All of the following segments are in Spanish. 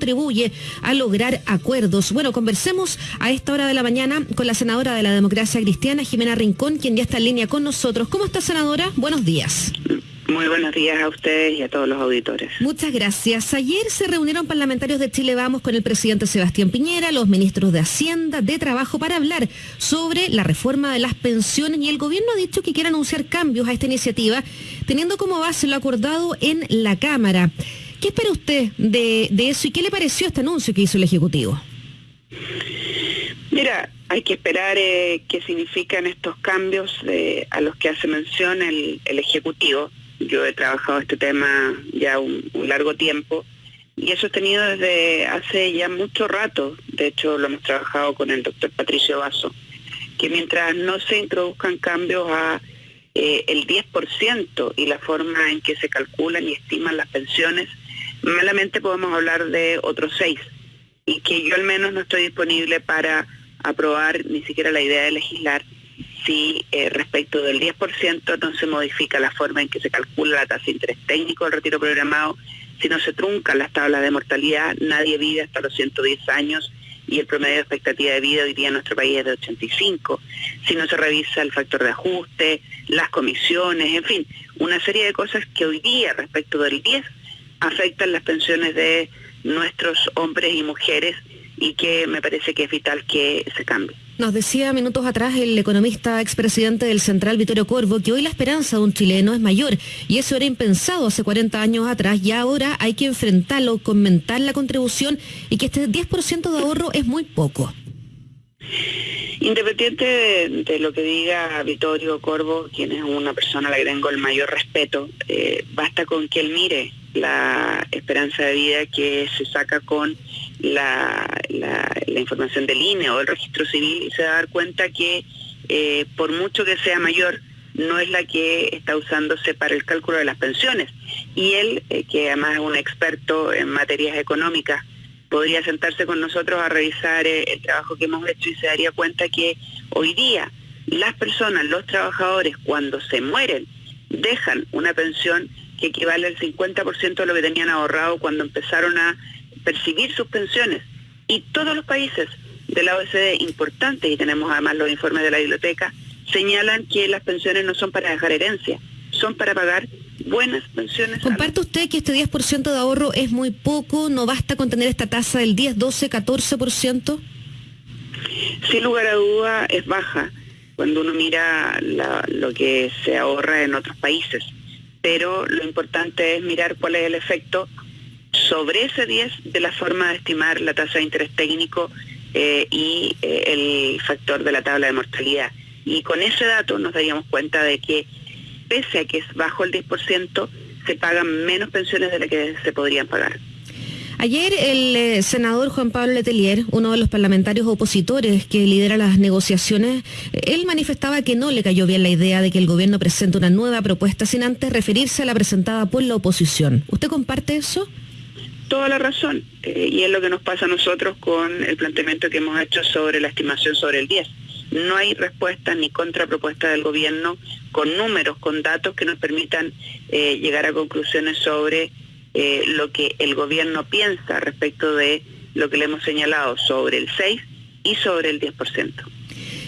contribuye a lograr acuerdos. Bueno, conversemos a esta hora de la mañana con la senadora de la democracia cristiana, Jimena Rincón, quien ya está en línea con nosotros. ¿Cómo está, senadora? Buenos días. Muy buenos días a ustedes y a todos los auditores. Muchas gracias. Ayer se reunieron parlamentarios de Chile Vamos con el presidente Sebastián Piñera, los ministros de Hacienda, de Trabajo, para hablar sobre la reforma de las pensiones y el gobierno ha dicho que quiere anunciar cambios a esta iniciativa, teniendo como base lo acordado en la Cámara. ¿Qué espera usted de, eso y qué le pareció este anuncio que hizo el Ejecutivo? Mira, hay que esperar eh, qué significan estos cambios eh, a los que hace mención el Ejecutivo yo he trabajado este tema ya un, largo tiempo y he sostenido desde hace ya mucho rato, de hecho lo hemos trabajado con el doctor Patricio Vaso, que mientras no se introduzcan cambios a eh, el 10% y la forma en que se calculan y estiman las pensiones, malamente podemos hablar de otros seis y que yo al menos no estoy disponible para aprobar ni siquiera la idea de legislar si eh, respecto del 10% no se modifica la forma en que se calcula la tasa de interés técnico del retiro programado, si no se truncan las tablas de mortalidad, nadie vive hasta los 110 años y el promedio de expectativa de vida hoy día en nuestro país es de 85, si no se revisa el factor de ajuste, las comisiones, en fin, una serie de cosas que hoy día respecto del 10 afectan las pensiones de nuestros hombres y mujeres y que me parece que es vital que se cambie. Nos decía minutos atrás el economista expresidente del Central, Vittorio Corvo, que hoy la esperanza de un chileno es mayor y eso era impensado hace 40 años atrás y ahora hay que enfrentarlo, comentar la contribución y que este 10% de ahorro es muy poco. Independiente de, lo que diga Vittorio Corvo, quien es una persona a la que tengo el mayor respeto, eh, basta con que él mire la esperanza de vida que se saca con la, información del INE o del registro civil y se va a dar cuenta que eh, por mucho que sea mayor, no es la que está usándose para el cálculo de las pensiones. Y él, eh, que además es un experto en materias económicas, podría sentarse con nosotros a revisar eh, el trabajo que hemos hecho y se daría cuenta que hoy día las personas, los trabajadores, cuando se mueren, dejan una pensión que equivale al 50% de lo que tenían ahorrado cuando empezaron a percibir sus pensiones. Y todos los países de la OECD importantes, y tenemos además los informes de la biblioteca, señalan que las pensiones no son para dejar herencia, son para pagar buenas pensiones. ¿Comparte usted que este 10% de ahorro es muy poco? ¿No basta con tener esta tasa del 10, 12, 14%? Sin lugar a duda es baja cuando uno mira lo que se ahorra en otros países. Pero lo importante es mirar cuál es el efecto sobre ese 10 de la forma de estimar la tasa de interés técnico eh, y eh, el factor de la tabla de mortalidad. Y con ese dato nos daríamos cuenta de que pese a que es bajo el 10%, se pagan menos pensiones de las que se podrían pagar. Ayer el eh, senador Juan Pablo Letelier, uno de los parlamentarios opositores que lidera las negociaciones, él manifestaba que no le cayó bien la idea de que el gobierno presente una nueva propuesta sin antes referirse a la presentada por la oposición. ¿Usted comparte eso? toda la razón. Eh, y es lo que nos pasa a nosotros con el planteamiento que hemos hecho sobre la estimación sobre el 10. No hay respuesta ni contrapropuesta del gobierno con números, con datos que nos permitan eh, llegar a conclusiones sobre eh, lo que el gobierno piensa respecto de lo que le hemos señalado sobre el 6 y sobre el 10%.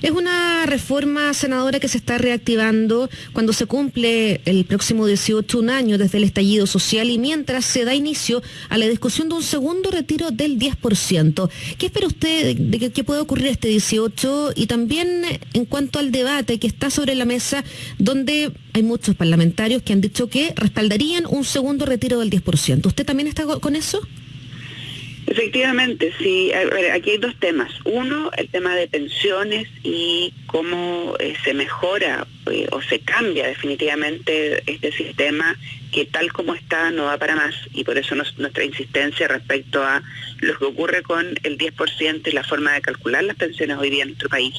Es una reforma, senadora, que se está reactivando cuando se cumple el próximo 18 un año desde el estallido social y mientras se da inicio a la discusión de un segundo retiro del 10%. ¿Qué espera usted de que, pueda ocurrir este 18 y también en cuanto al debate que está sobre la mesa donde hay muchos parlamentarios que han dicho que respaldarían un segundo retiro del 10%? ¿Usted también está con eso? Efectivamente, sí. aquí hay dos temas. Uno, el tema de pensiones y cómo eh, se mejora eh, o se cambia definitivamente este sistema que tal como está no va para más y por eso nuestra insistencia respecto a lo que ocurre con el 10% y la forma de calcular las pensiones hoy día en nuestro país.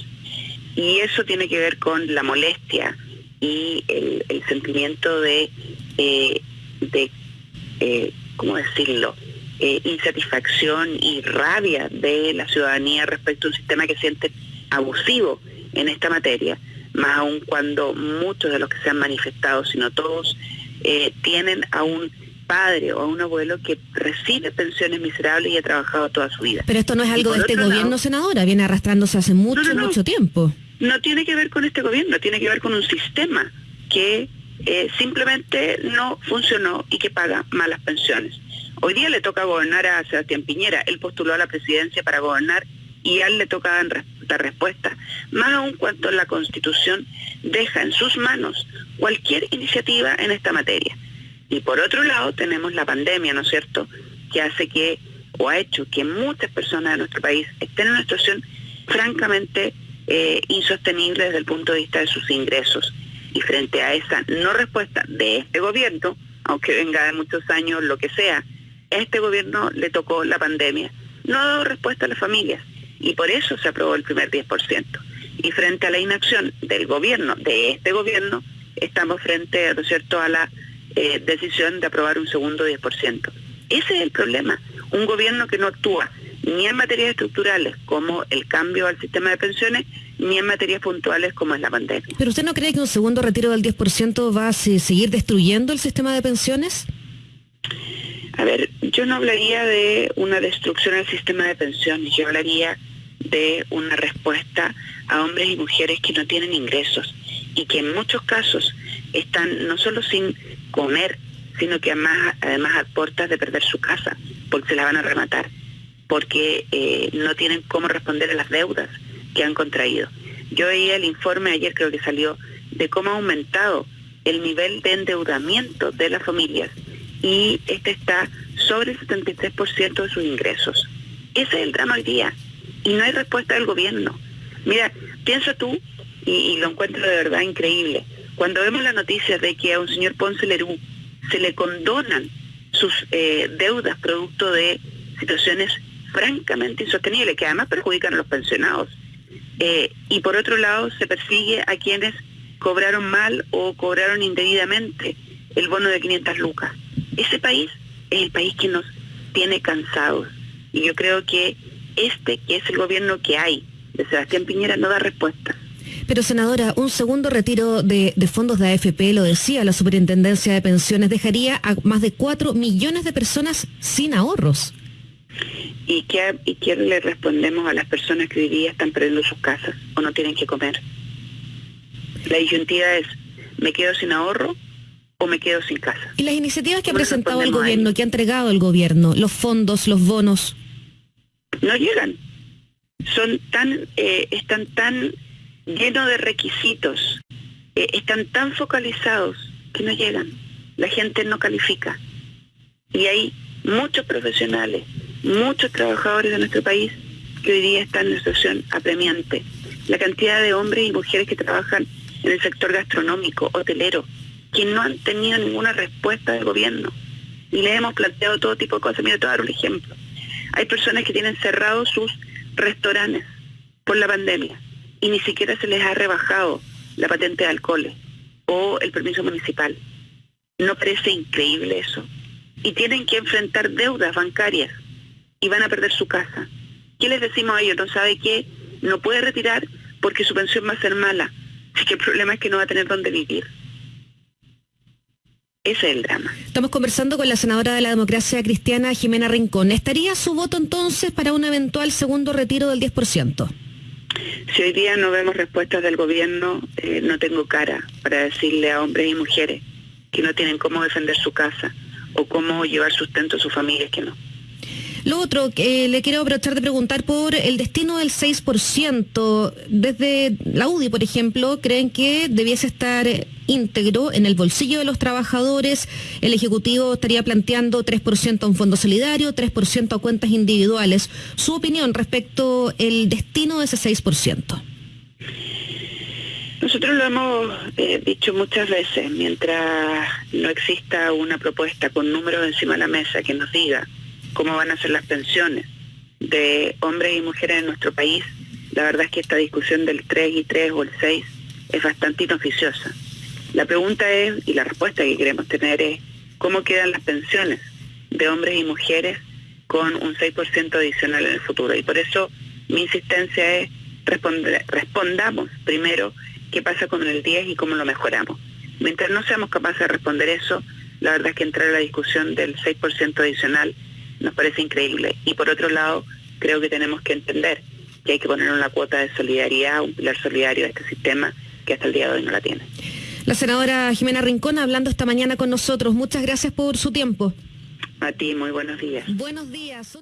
Y eso tiene que ver con la molestia y el, sentimiento de, eh, de ¿cómo decirlo?, eh, insatisfacción y rabia de la ciudadanía respecto a un sistema que siente abusivo en esta materia, más aún cuando muchos de los que se han manifestado, sino todos, eh, tienen aún padre o a un abuelo que recibe pensiones miserables y ha trabajado toda su vida. Pero esto no es algo de este gobierno, senadora, viene arrastrándose hace mucho, mucho tiempo. No tiene que ver con este gobierno, tiene que ver con un sistema que eh, simplemente no funcionó y que paga malas pensiones. Hoy día le toca gobernar a Sebastián Piñera, él postuló a la presidencia para gobernar y a él le toca dar respuesta, más aún cuando la Constitución deja en sus manos cualquier iniciativa en esta materia. Y por otro lado tenemos la pandemia, ¿no es cierto?, que hace que, o ha hecho que muchas personas de nuestro país estén en una situación francamente eh, insostenible desde el punto de vista de sus ingresos. Y frente a esa no respuesta de este gobierno, aunque venga de muchos años, lo que sea, este gobierno le tocó la pandemia. No ha dado respuesta a las familias y por eso se aprobó el primer 10%. Y frente a la inacción del gobierno, de este gobierno, estamos frente, ¿no es cierto?, a la eh, decisión de aprobar un segundo 10%. Ese es el problema. Un gobierno que no actúa ni en materias estructurales como el cambio al sistema de pensiones, ni en materias puntuales como es la pandemia. ¿Pero usted no cree que un segundo retiro del 10% va a seguir destruyendo el sistema de pensiones? A ver, yo no hablaría de una destrucción al sistema de pensiones, yo hablaría de una respuesta a hombres y mujeres que no tienen ingresos y que en muchos casos están no solo sin comer, sino que además, además a de perder su casa, porque se la van a rematar, porque eh, no tienen cómo responder a las deudas que han contraído. Yo veía el informe ayer, creo que salió, de cómo ha aumentado el nivel de endeudamiento de las familias y este está sobre el 73% de sus ingresos. Ese es el drama hoy día y no hay respuesta del gobierno. Mira, piensa tú, y, lo encuentro de verdad increíble, cuando vemos la noticia de que a un señor Ponce Lerú se le condonan sus eh, deudas producto de situaciones francamente insostenibles, que además perjudican a los pensionados, eh, y por otro lado se persigue a quienes cobraron mal o cobraron indebidamente el bono de 500 lucas. Ese país es el país que nos tiene cansados. Y yo creo que este, que es el gobierno que hay, de Sebastián Piñera, no da respuesta. Pero senadora, un segundo retiro de, fondos de AFP, lo decía la Superintendencia de Pensiones, dejaría a más de 4 millones de personas sin ahorros. ¿Y qué, ¿Y qué le respondemos a las personas que hoy día están perdiendo sus casas o no tienen que comer? La disyuntiva es, ¿me quedo sin ahorro o me quedo sin casa? ¿Y las iniciativas que ha presentado el gobierno, que ha entregado el gobierno, los fondos, los bonos? no llegan. Son tan, eh, están tan llenos de requisitos, eh, están tan focalizados que no llegan. La gente no califica. Y hay muchos profesionales, muchos trabajadores de nuestro país que hoy día están en una situación apremiante. La cantidad de hombres y mujeres que trabajan en el sector gastronómico, hotelero, que no han tenido ninguna respuesta del gobierno. Y le hemos planteado todo tipo de cosas. Mira, te voy a dar un ejemplo. Hay personas que tienen cerrados sus restaurantes por la pandemia y ni siquiera se les ha rebajado la patente de alcohol o el permiso municipal. ¿No parece increíble eso? Y tienen que enfrentar deudas bancarias y van a perder su casa. ¿Qué les decimos a ellos? ¿No sabe qué? No puede retirar porque su pensión va a ser mala. Así que el problema es que no va a tener dónde vivir. Ese es el drama. Estamos conversando con la senadora de la democracia cristiana, Jimena Rincón. ¿Estaría su voto entonces para un eventual segundo retiro del 10%? Si hoy día no vemos respuestas del gobierno, eh, no tengo cara para decirle a hombres y mujeres que no tienen cómo defender su casa o cómo llevar sustento a sus familias que no. Lo otro, que le quiero aprovechar de preguntar por el destino del 6%. Desde la UDI, por ejemplo, creen que debiese estar íntegro en el bolsillo de los trabajadores. El Ejecutivo estaría planteando 3% a un fondo solidario, 3% a cuentas individuales. Su opinión respecto al destino de ese 6%. Nosotros lo hemos eh, dicho muchas veces, mientras no exista una propuesta con números encima de la mesa que nos diga cómo van a ser las pensiones de hombres y mujeres en nuestro país, la verdad es que esta discusión del 3 y 3 o el 6 es bastante inoficiosa. La pregunta es, y la respuesta que queremos tener es, ¿cómo quedan las pensiones de hombres y mujeres con un 6% adicional en el futuro? Y por eso mi insistencia es, responder, respondamos primero qué pasa con el 10 y cómo lo mejoramos. Mientras no seamos capaces de responder eso, la verdad es que entrar a la discusión del 6% adicional nos parece increíble. Y por otro lado, creo que tenemos que entender que hay que poner una cuota de solidaridad, un pilar solidario a este sistema que hasta el día de hoy no la tiene. La senadora Jimena Rincón hablando esta mañana con nosotros. Muchas gracias por su tiempo. A ti, muy buenos días. Buenos días.